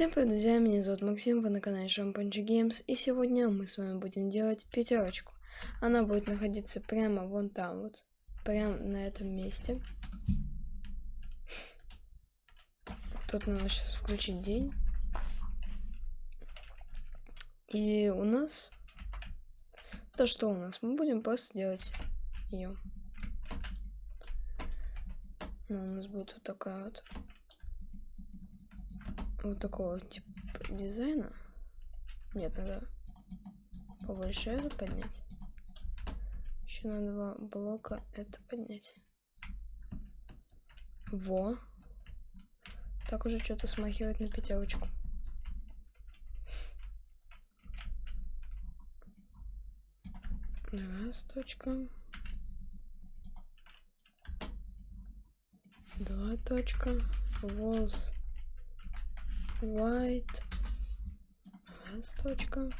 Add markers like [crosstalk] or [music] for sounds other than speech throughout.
Всем привет, друзья, меня зовут Максим, вы на канале Шампунчи Геймс, и сегодня мы с вами будем делать пятерочку. Она будет находиться прямо вон там вот, прямо на этом месте. Тут надо сейчас включить день. И у нас... То что у нас? Мы будем просто делать ее. Ну, у нас будет вот такая вот вот такого типа дизайна. Нет, надо побольше это поднять. Еще на два блока это поднять. Во. Так уже что-то смахивает на пятерочку. Раз точка. Два точка. Волос white. Точка.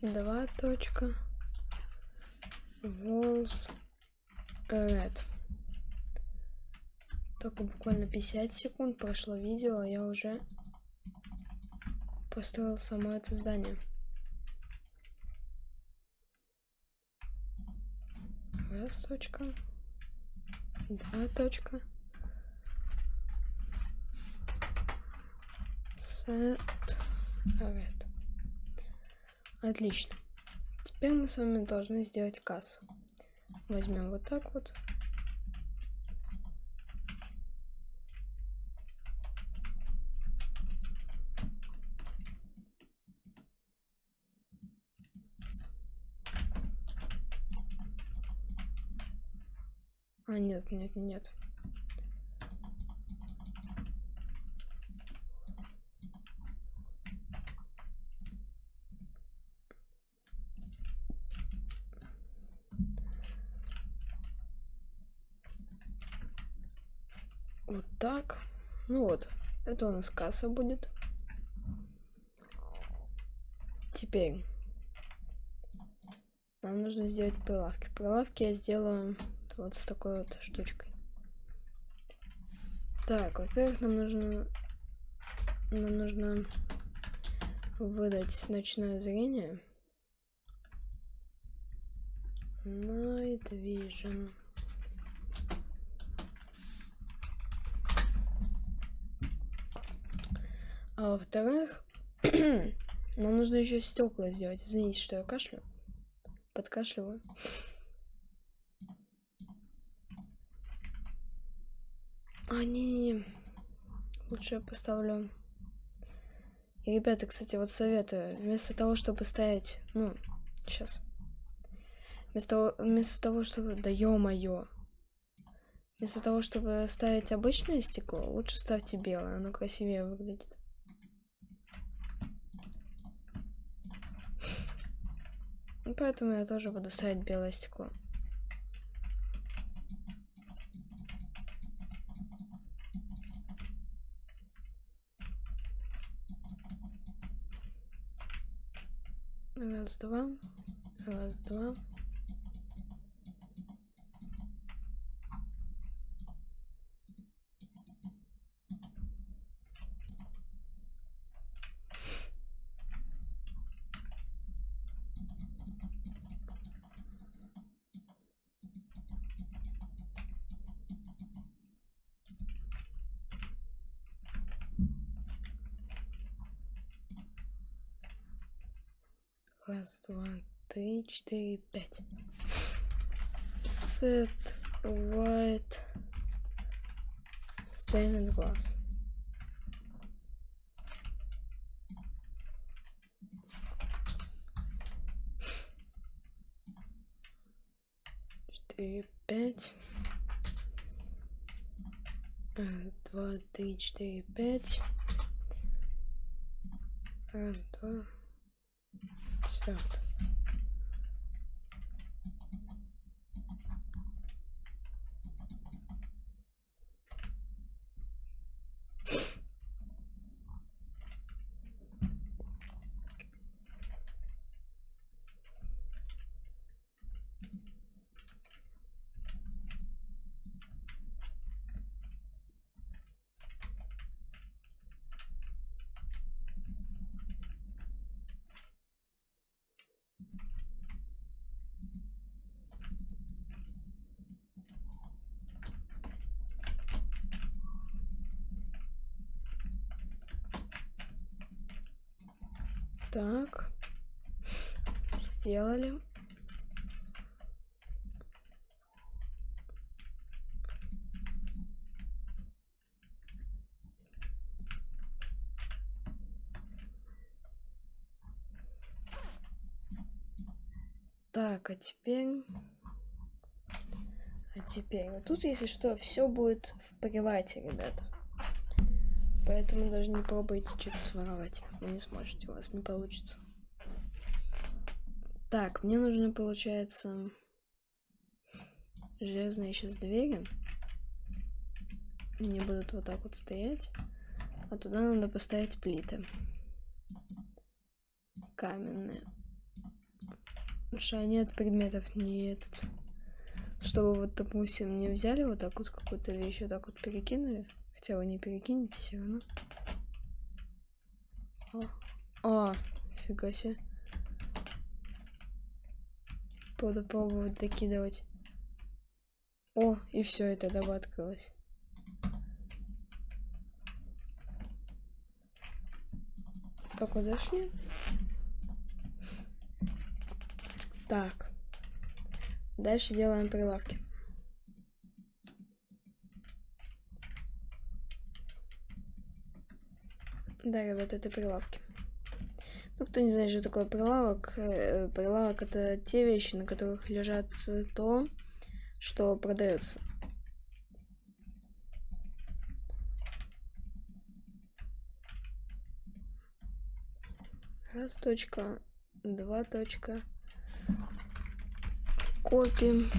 Два точка. Walls red. Только буквально 50 секунд прошло видео а я уже построил само это здание. Раз точка. Два точка Set red. Отлично. Теперь мы с вами должны сделать кассу. Возьмем вот так вот. А, нет, нет, нет. Вот так. Ну вот, это у нас касса будет. Теперь нам нужно сделать прилавки. Прилавки я сделаю вот с такой вот штучкой. Так, во-первых, нам нужно нам нужно выдать ночное зрение. Night Vision. А во-вторых, [clears throat] нам нужно еще стекла сделать. Извините, что я кашлю. Подкашливаю. А, не-не-не. Лучше я поставлю. И, ребята, кстати, вот советую. Вместо того, чтобы ставить... Ну, сейчас. Вместо того, вместо того чтобы... Да ё-моё. Вместо того, чтобы ставить обычное стекло, лучше ставьте белое. Оно красивее выглядит. Поэтому я тоже буду ставить белое стекло. Раз, два. Раз, два. Раз, два, три, четыре, пять. Set white stained glass. Четыре, пять. Два, три, четыре, пять. Раз, два. out. Так. Сделали. Так, а теперь... А теперь... Вот тут, если что, все будет в привате, ребята. Поэтому даже не пробуйте что-то своровать. Вы не сможете, у вас не получится. Так, мне нужно, получается, железные сейчас двери. Они будут вот так вот стоять. А туда надо поставить плиты. Каменные. Потому что они от предметов не этот. Чтобы вот, допустим, не взяли вот так вот какую-то вещь, вот так вот перекинули. Хотя вы не перекинете все равно. А, а фига себе. Буду пробовать докидывать. О, и все, это доба открылось. Вот зашли. Так. Дальше делаем прилавки. Да, ребят, это прилавки. Ну, кто не знает, что такое прилавок, э, прилавок это те вещи, на которых лежат то, что продается. Раз точка, два точка. Копим.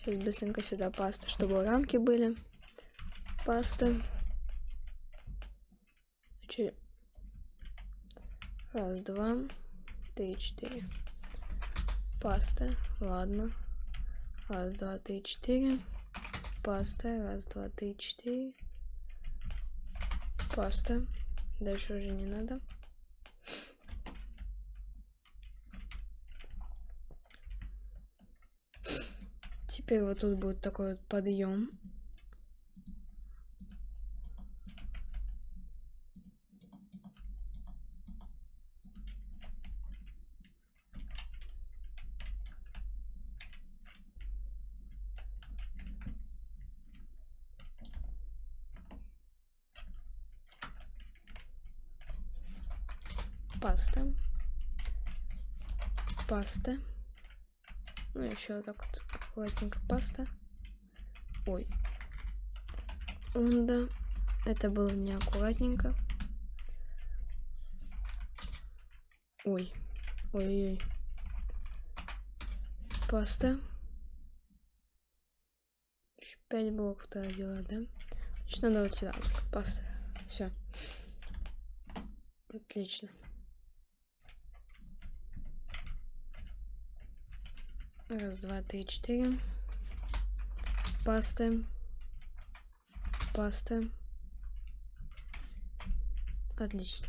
Сейчас быстренько сюда паста, чтобы рамки были. Паста. Че? Раз, два, три, четыре. Паста. Ладно. Раз, два, три, четыре. Паста. Раз, два, три, четыре. Паста. Дальше уже не надо. Теперь вот тут будет такой вот подъем. Паста. Паста. Ну, еще вот так вот аккуратненько паста. Ой. Да, это было неаккуратненько. Ой. Ой-ой. Паста. Еще 5 блоков тогда делать, да? Значит, надо вот сюда. Паста. Все. Отлично. Раз, два, три, четыре. Паста. Паста. Отлично.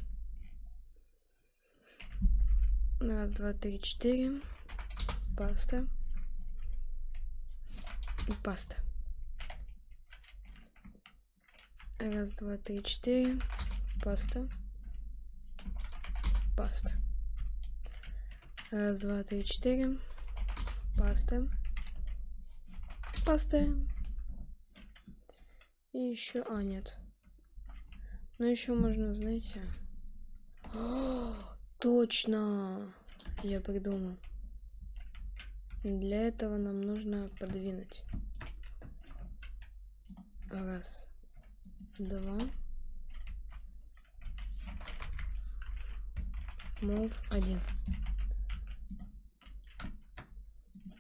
Раз, два, три, четыре. Паста. И паста. Раз, два, три, четыре. Паста. Паста. Раз, два, три, четыре. Паста. Паста. И еще... А, нет. Ну, еще можно, знаете... О, [gasps] точно! Я придумал. Для этого нам нужно подвинуть. Раз. Два. Move один.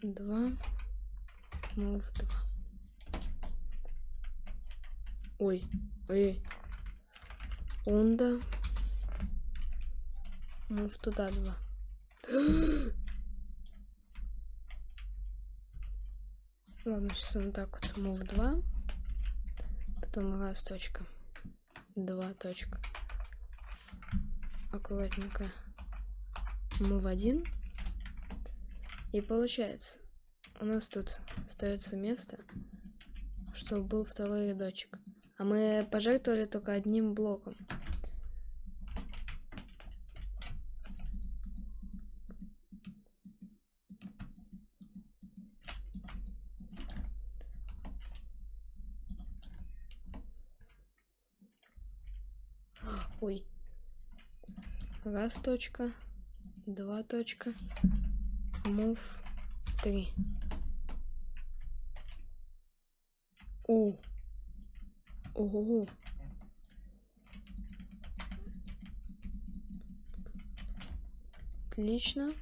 Два, move два. Ой, ой, онда, move туда два. [gasps] Ладно, сейчас он так вот move 2, потом раз точка, два точка, аккуратненько. Move 1, и получается, у нас тут остается место, чтобы был второй рядочек. А мы пожертвовали только одним блоком. Ой. Раз точка, два точка, Move. Три. О. Ого. Отлично.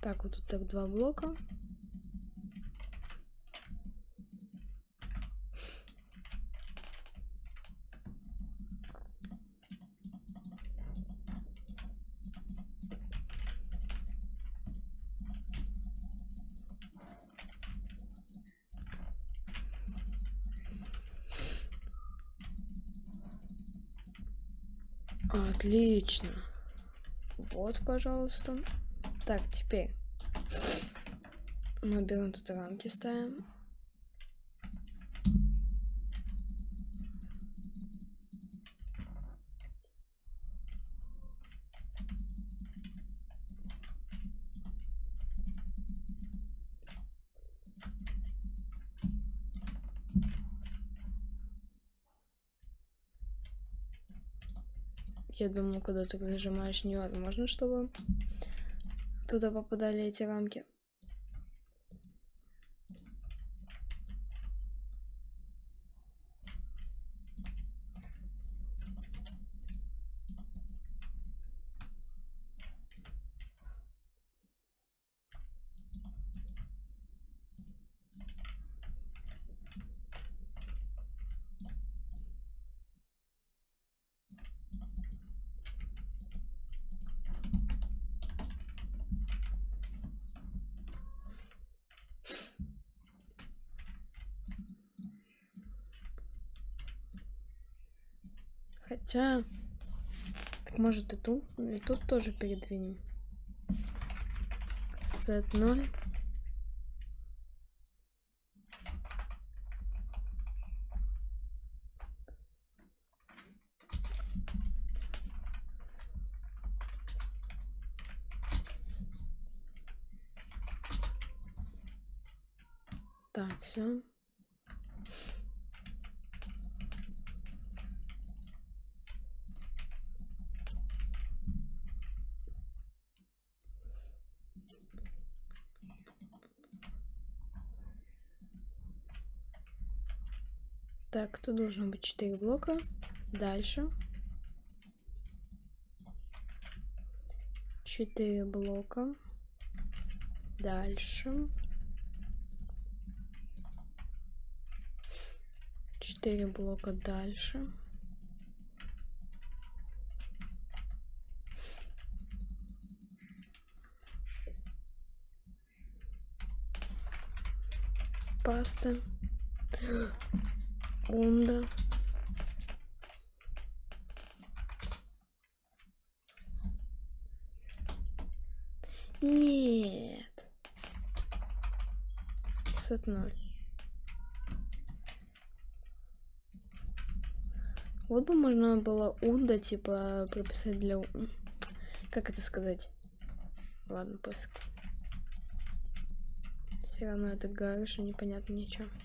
Так, вот тут так два блока. Отлично. Вот, пожалуйста. Так, теперь мы берем тут рамки, ставим. Я думаю, когда ты зажимаешь, невозможно, чтобы туда попадали эти рамки. Хотя, так может и тут, и тут тоже передвинем. Сет 0. Так, все. Так, тут должно быть 4 блока. Дальше. 4 блока. Дальше. 4 блока дальше. Паста. Унда. Нет. Сет ноль. Вот бы можно было унда, типа, прописать для... Как это сказать? Ладно, пофиг. Все равно это гараж, непонятно ничего. Ну,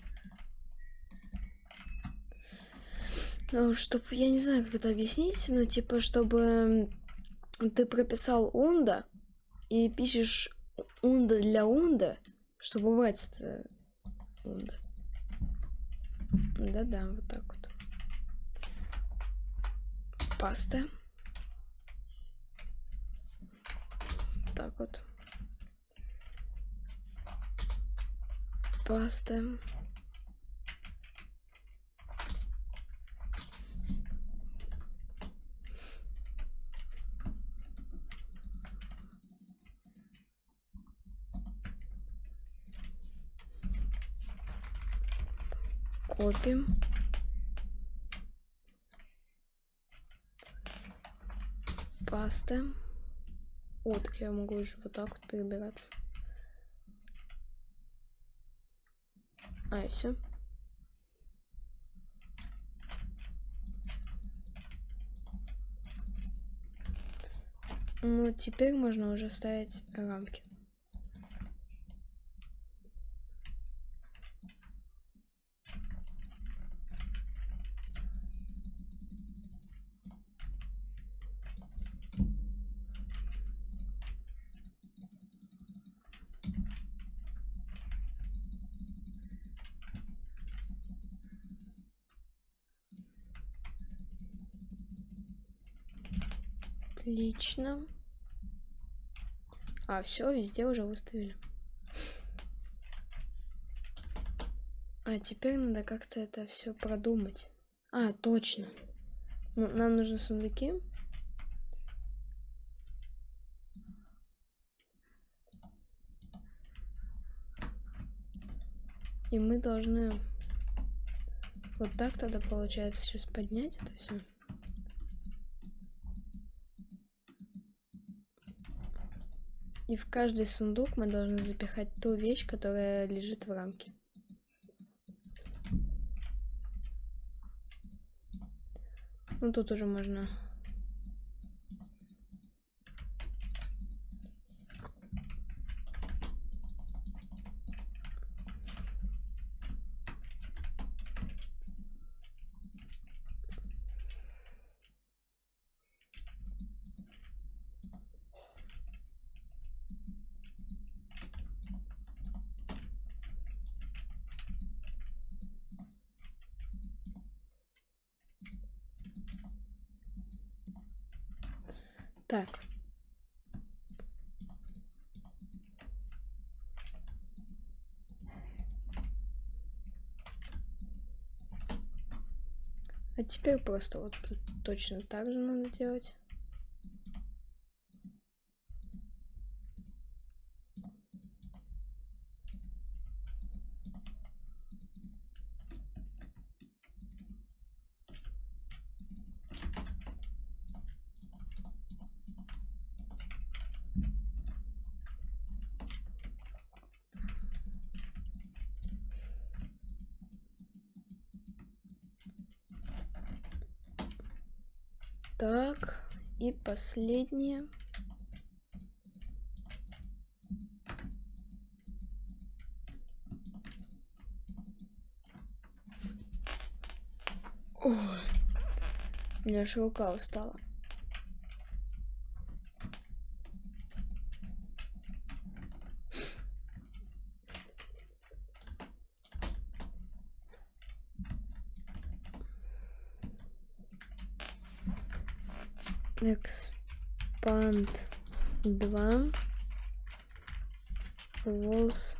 чтобы, я не знаю, как это объяснить, но типа, чтобы ты прописал унда и пишешь унда для унда, чтобы убрать это унда. Да-да, вот так вот. Паста. Так вот. Паста. Копим. Паста. О, так я могу уже вот так вот перебираться. А, и все. Ну, теперь можно уже ставить рамки. Отлично. А, все, везде уже выставили. А теперь надо как-то это все продумать. А, точно. Ну, нам нужны сундуки. И мы должны вот так тогда получается сейчас поднять это все. И в каждый сундук мы должны запихать ту вещь, которая лежит в рамке. Ну тут уже можно Так. А теперь просто вот тут точно так же надо делать. Так, и последнее. Ой, у меня аж рука устала. Expand 2 Walls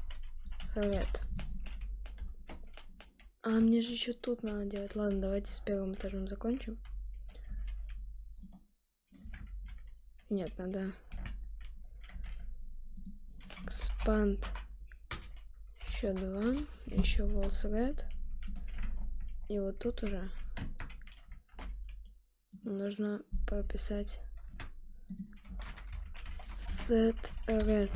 Red. А, мне же еще тут надо делать. Ладно, давайте с первым этажом закончим. Нет, надо expand еще два, еще walls red. И вот тут уже нужно прописать set red.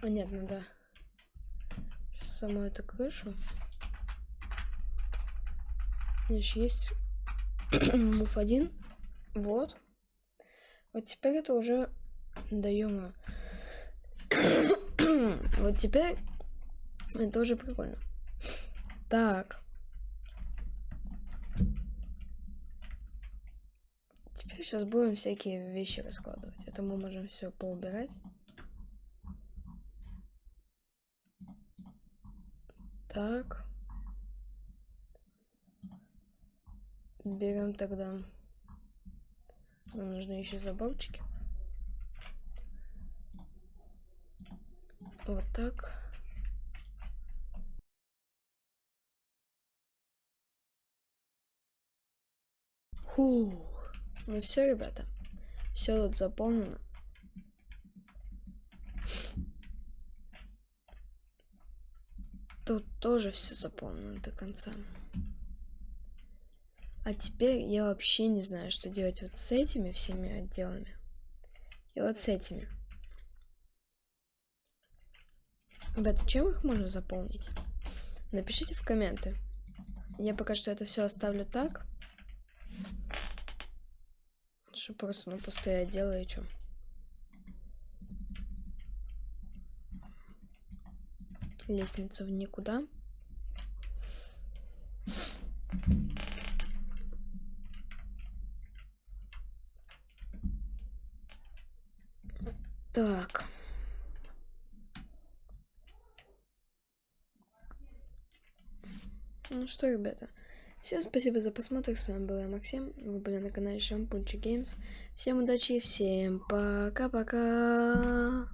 А нет, надо Сейчас саму эту крышу. Еще есть [clears throat] move 1. Вот. Вот теперь это уже даем. [clears throat] вот теперь это уже прикольно. Так. Теперь сейчас будем всякие вещи раскладывать. Это мы можем все поубирать. Так. Берем тогда. Нам нужны еще заборчики. Вот так. Фух. Ну все, ребята. Все тут заполнено. Тут тоже все заполнено до конца. А теперь я вообще не знаю, что делать вот с этими всеми отделами. И вот с этими. Ребята, чем их можно заполнить? Напишите в комменты. Я пока что это все оставлю так. Что просто ну просто я делаю, что? Лестница в никуда. Так. Ну что, ребята? Всем спасибо за просмотр, с вами был я, Максим, вы были на канале Шампунчик Геймс. Всем удачи и всем пока-пока!